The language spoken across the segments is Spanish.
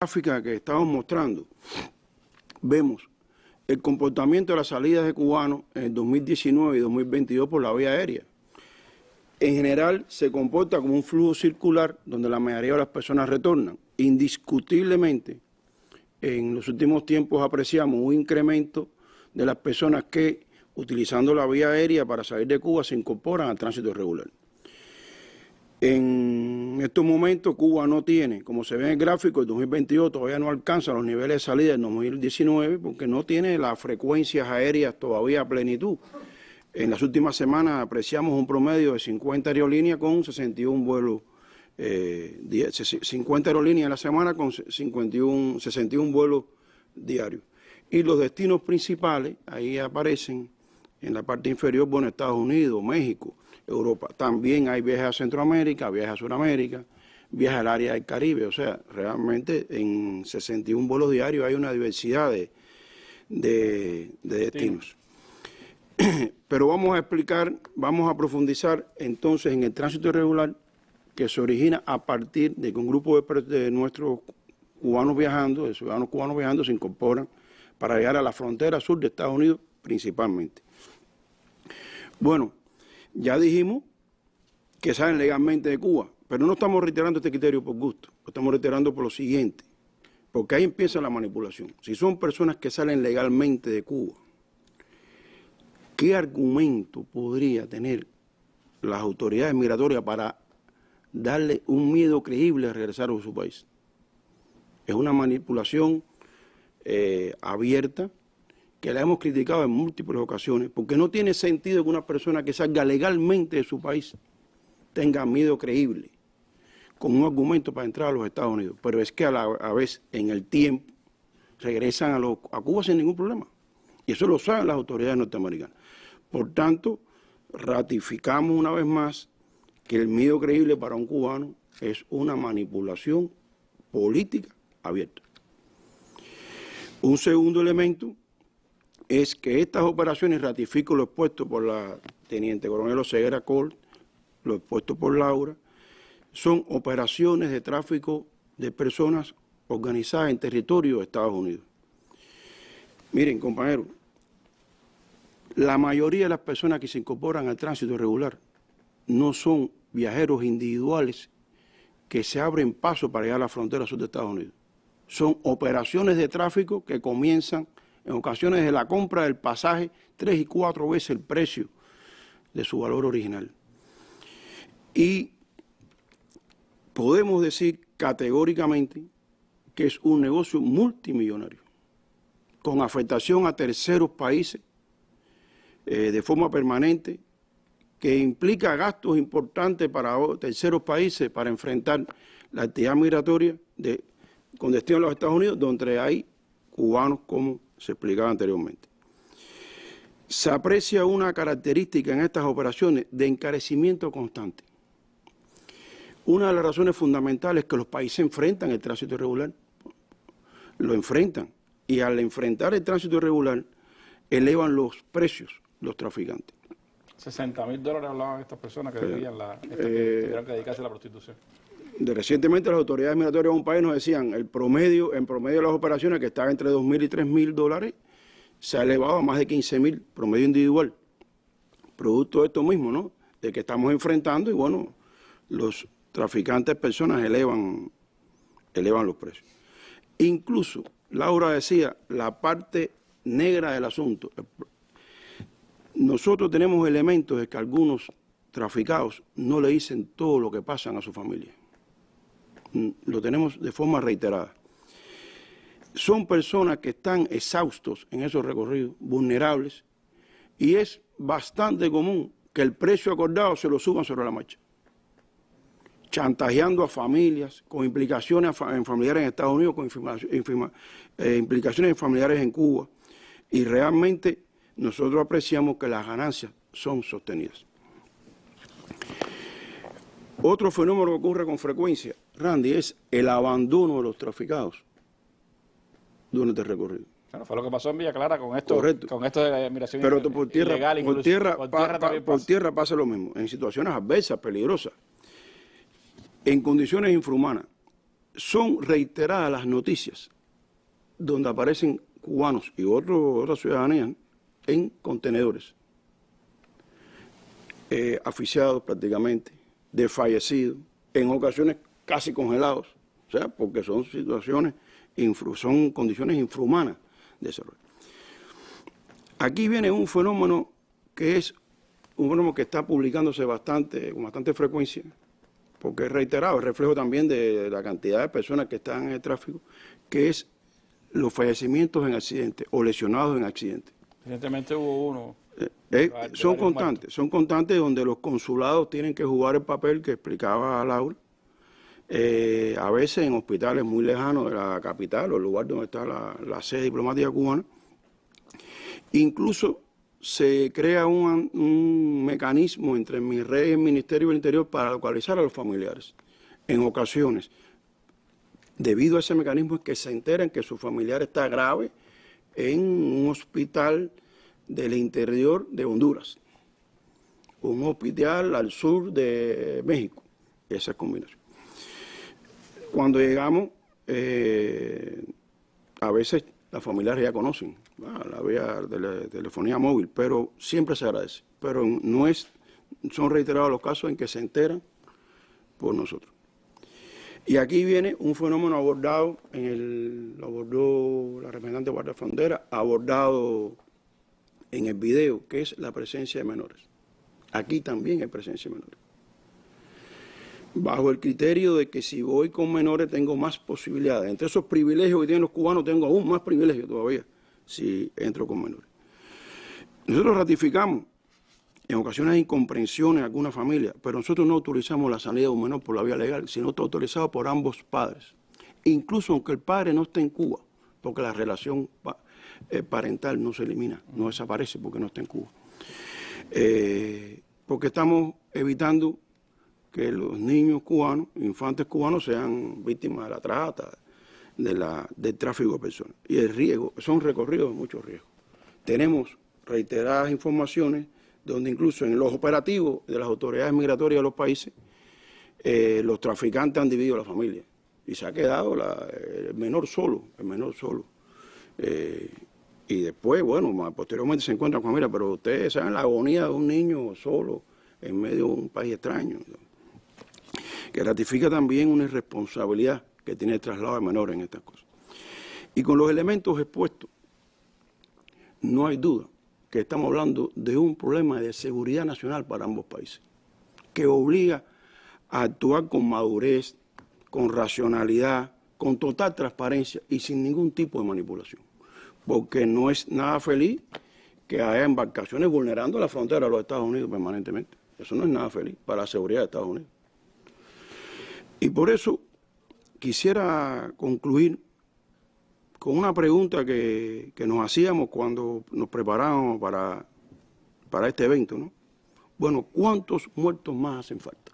gráfica que estamos mostrando, vemos el comportamiento de las salidas de cubanos en 2019 y 2022 por la vía aérea. En general se comporta como un flujo circular donde la mayoría de las personas retornan. Indiscutiblemente, en los últimos tiempos apreciamos un incremento de las personas que, utilizando la vía aérea para salir de Cuba, se incorporan al tránsito regular. En estos momentos Cuba no tiene, como se ve en el gráfico, el 2022 todavía no alcanza los niveles de salida del 2019 porque no tiene las frecuencias aéreas todavía a plenitud. En las últimas semanas apreciamos un promedio de 50 aerolíneas con 61 vuelos, eh, 50 aerolíneas en la semana con 51, 61 vuelos diarios. Y los destinos principales, ahí aparecen en la parte inferior, bueno, Estados Unidos, México, Europa. También hay viajes a Centroamérica, viajes a Sudamérica, viajes al área del Caribe. O sea, realmente en 61 vuelos diarios hay una diversidad de, de, destinos. Pero vamos a explicar, vamos a profundizar entonces en el tránsito irregular que se origina a partir de que un grupo de, de nuestros cubanos viajando, de ciudadanos cubanos viajando, se incorporan para llegar a la frontera sur de Estados Unidos principalmente. Bueno, ya dijimos que salen legalmente de Cuba, pero no estamos reiterando este criterio por gusto, lo estamos reiterando por lo siguiente, porque ahí empieza la manipulación. Si son personas que salen legalmente de Cuba, ¿qué argumento podría tener las autoridades migratorias para darle un miedo creíble a regresar a su país? Es una manipulación eh, abierta que la hemos criticado en múltiples ocasiones, porque no tiene sentido que una persona que salga legalmente de su país tenga miedo creíble, con un argumento para entrar a los Estados Unidos. Pero es que a la vez, en el tiempo, regresan a, Cuba sin ningún problema. Y eso lo saben las autoridades norteamericanas. Por tanto, ratificamos una vez más que el miedo creíble para un cubano es una manipulación política abierta. Un segundo elemento es que estas operaciones, ratifico lo expuesto por la Teniente Coronel Oseguera Cole, lo expuesto por Laura, son operaciones de tráfico de personas organizadas en territorio de Estados Unidos. Miren, compañeros, la mayoría de las personas que se incorporan al tránsito regular no son viajeros individuales que se abren paso para llegar a la frontera sur de Estados Unidos. Son operaciones de tráfico que comienzan en ocasiones de la compra del pasaje tres y cuatro veces el precio de su valor original. Y podemos decir categóricamente que es un negocio multimillonario, con afectación a terceros países eh, de forma permanente, que implica gastos importantes para terceros países para enfrentar la actividad migratoria de, con destino a los Estados Unidos, donde hay cubanos como se explicaba anteriormente. Se aprecia una característica en estas operaciones de encarecimiento constante. Una de las razones fundamentales es que los países enfrentan el tránsito irregular, lo enfrentan, y al enfrentar el tránsito irregular, elevan los precios los traficantes. 60 mil dólares hablaban estas personas que debían la, que eh, que dedicarse a la prostitución. De recientemente las autoridades migratorias de un país nos decían el promedio, en promedio de las operaciones que estaba entre 2.000 y 3.000 dólares, se ha elevado a más de 15.000 promedio individual. Producto de esto mismo, ¿no? De que estamos enfrentando y bueno, los traficantes personas elevan, elevan los precios. Incluso, Laura decía, la parte negra del asunto. Nosotros tenemos elementos de que algunos traficados no le dicen todo lo que pasan a su familia. Mm, lo tenemos de forma reiterada. Son personas que están exhaustos en esos recorridos, vulnerables, y es bastante común que el precio acordado se lo suban sobre la marcha, chantajeando a familias, con implicaciones en familiares en Estados Unidos, con eh, implicaciones en familiares en Cuba, y realmente nosotros apreciamos que las ganancias son sostenidas. Otro fenómeno que ocurre con frecuencia, Randy, es el abandono de los traficados durante el recorrido. Bueno, fue lo que pasó en Villa Clara con esto, con esto de la migración Pero por tierra, ilegal, por tierra, por, tierra por tierra pasa lo mismo, en situaciones adversas, peligrosas, en condiciones infrahumanas. son reiteradas las noticias donde aparecen cubanos y otros otras ciudadanías en contenedores, eh, aficiados prácticamente, desfallecidos, en ocasiones casi congelados, o sea, porque son situaciones, son condiciones infrahumanas de desarrollo. Aquí viene un fenómeno que es un fenómeno que está publicándose bastante, con bastante frecuencia, porque es reiterado, es reflejo también de la cantidad de personas que están en el tráfico, que es los fallecimientos en accidentes o lesionados en accidentes. Recientemente hubo uno. Eh, eh, son constantes, son constantes donde los consulados tienen que jugar el papel que explicaba Laura, eh, a veces en hospitales muy lejanos de la capital o el lugar donde está la, sede diplomática cubana. Incluso se crea un, mecanismo entre mi red y el Ministerio del Interior para localizar a los familiares. En ocasiones, debido a ese mecanismo es que se enteran que su familiar está grave en un hospital del interior de Honduras, un hospital al sur de México, esa combinación. Cuando llegamos, eh, a veces las familiares ya conocen la vía de la telefonía móvil, pero siempre se agradece. Pero no es, son reiterados los casos en que se enteran por nosotros. Y aquí viene un fenómeno abordado, en el, lo abordó la representante de Guardia Frontera, abordado en el video, que es la presencia de menores. Aquí también hay presencia de menores bajo el criterio de que si voy con menores tengo más posibilidades. Entre esos privilegios que tienen los cubanos tengo aún más privilegios todavía si entro con menores. Nosotros ratificamos en ocasiones hay incomprensiones en alguna familia, pero nosotros no autorizamos la salida de un menor por la vía legal, sino está autorizado por ambos padres. Incluso aunque el padre no esté en Cuba, porque la relación eh, parental no se elimina, no desaparece porque no está en Cuba. Eh, porque estamos evitando que los niños cubanos, infantes cubanos, sean víctimas de la trata, de la, del tráfico de personas. Y el riesgo, son recorridos de muchos riesgos. Tenemos reiteradas informaciones donde incluso en los operativos de las autoridades migratorias de los países, eh, los traficantes han dividido la familia y se ha quedado el menor solo, el menor solo. Eh, y después, bueno, posteriormente se encuentran con familia, pero ustedes saben la agonía de un niño solo en medio de un país extraño que ratifica también una irresponsabilidad que tiene el traslado de menores en estas cosas. Y con los elementos expuestos, no hay duda que estamos hablando de un problema de seguridad nacional para ambos países, que obliga a actuar con madurez, con racionalidad, con total transparencia y sin ningún tipo de manipulación. Porque no es nada feliz que haya embarcaciones vulnerando la frontera de los Estados Unidos permanentemente. Eso no es nada feliz para la seguridad de Estados Unidos. Y por eso quisiera concluir con una pregunta que, nos hacíamos cuando nos preparábamos para, para este evento. ¿no? Bueno, ¿cuántos muertos más hacen falta?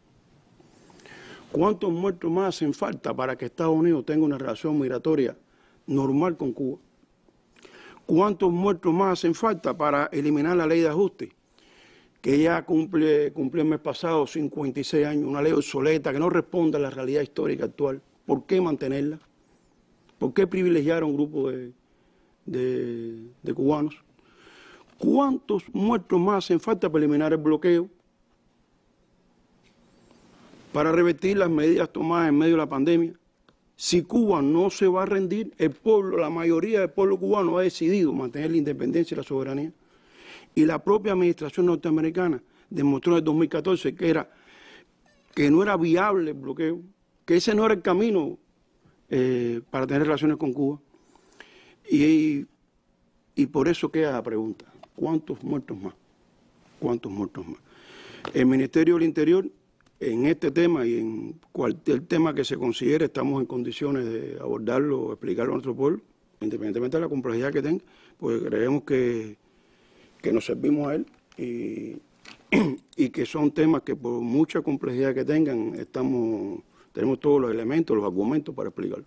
¿Cuántos muertos más hacen falta para que Estados Unidos tenga una relación migratoria normal con Cuba? ¿Cuántos muertos más hacen falta para eliminar la ley de ajuste? que ya cumple, cumplió el mes pasado 56 años, una ley obsoleta que no responde a la realidad histórica actual. ¿Por qué mantenerla? ¿Por qué privilegiar a un grupo de, de, cubanos? ¿Cuántos muertos más hacen falta para eliminar el bloqueo? Para revertir las medidas tomadas en medio de la pandemia. Si Cuba no se va a rendir, el pueblo, la mayoría del pueblo cubano ha decidido mantener la independencia y la soberanía. Y la propia administración norteamericana demostró en el 2014 que, era, que no era viable el bloqueo, que ese no era el camino eh, para tener relaciones con Cuba. Y, y por eso queda la pregunta, ¿cuántos muertos más? ¿Cuántos muertos más? El Ministerio del Interior, en este tema y en cualquier tema que se considere, estamos en condiciones de abordarlo explicarlo a nuestro pueblo, independientemente de la complejidad que tenga, pues creemos que que nos servimos a él y, que son temas que por mucha complejidad que tengan, estamos, tenemos todos los elementos, los argumentos para explicarlo.